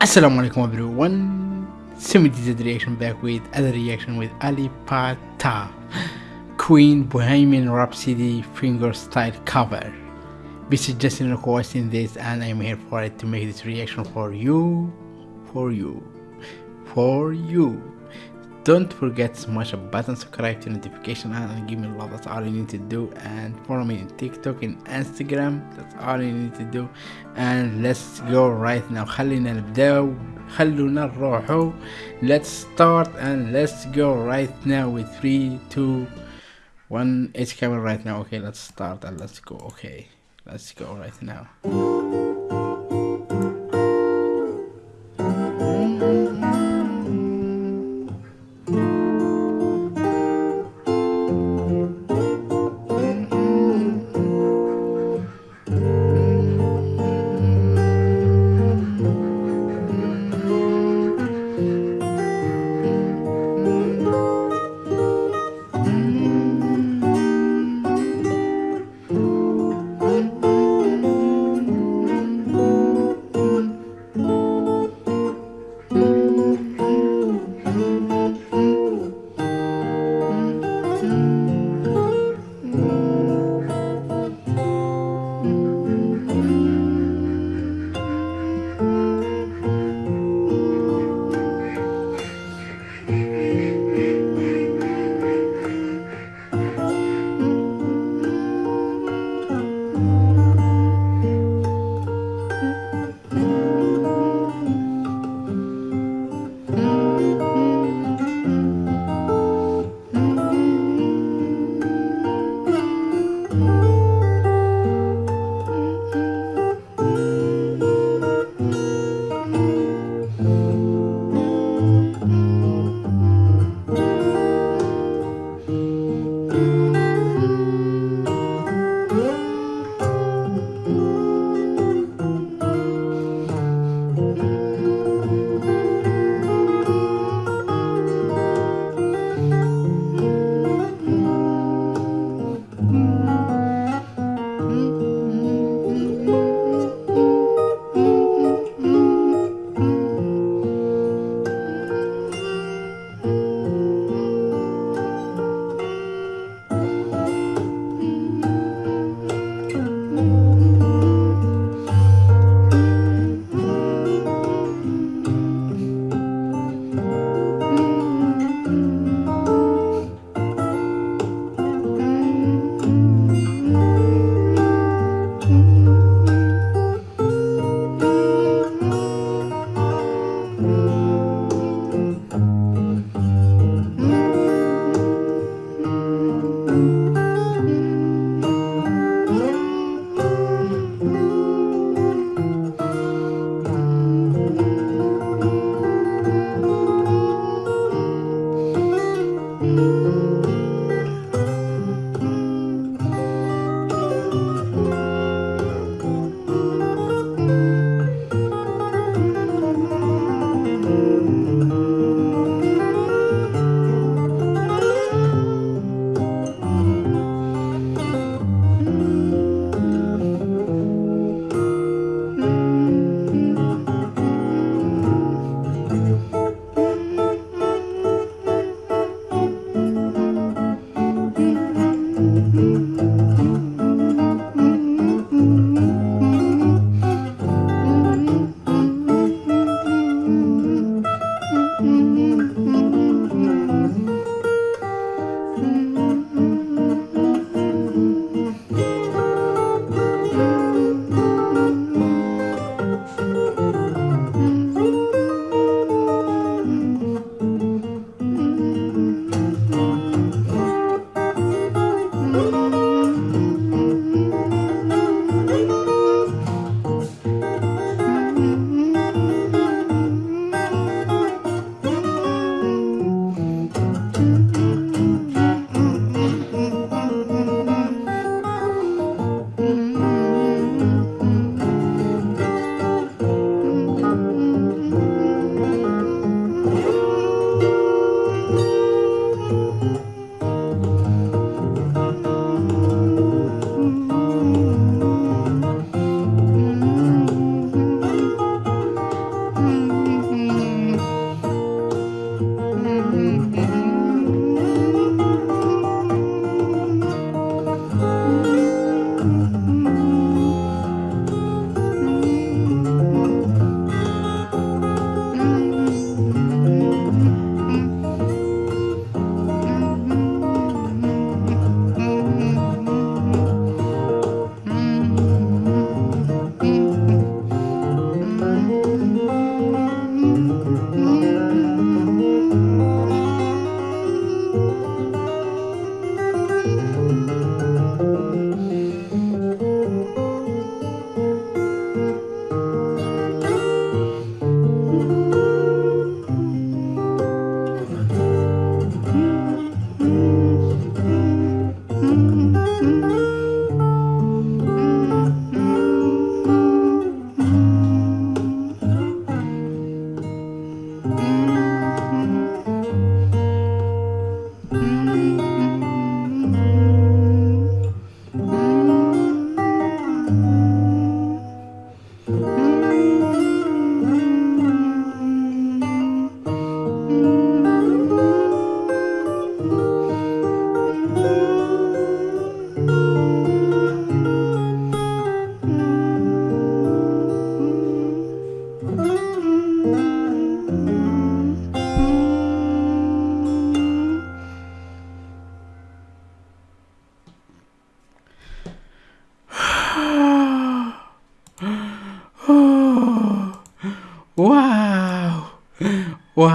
Assalamu alaikum everyone. Semi-dized reaction back with other reaction with Ali Pata. Queen Bohemian Rhapsody finger style cover. This is Justin requesting this and I'm here for it to make this reaction for you, for you, for you Don't forget to smash a button, subscribe to notification and give me love. That's all you need to do. And follow me on TikTok and Instagram. That's all you need to do. And let's go right now. خلينا نبداو خلونا نروحو. Let's start and let's go right now with 3, 2, 1. It's coming right now. Okay, let's start and let's go. Okay, let's go right now.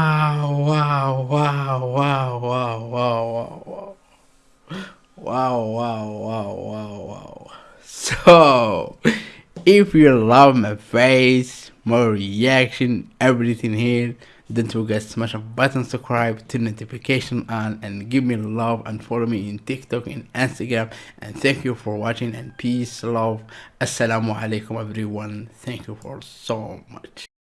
Wow, wow, wow, wow, wow, wow, wow. Wow, wow, wow, wow. So, if you love my face, my reaction, everything here, don't forget to smash a button, subscribe, turn notification on, and give me love and follow me in TikTok and Instagram. And thank you for watching and peace, love. Assalamu alaikum everyone. Thank you for so much.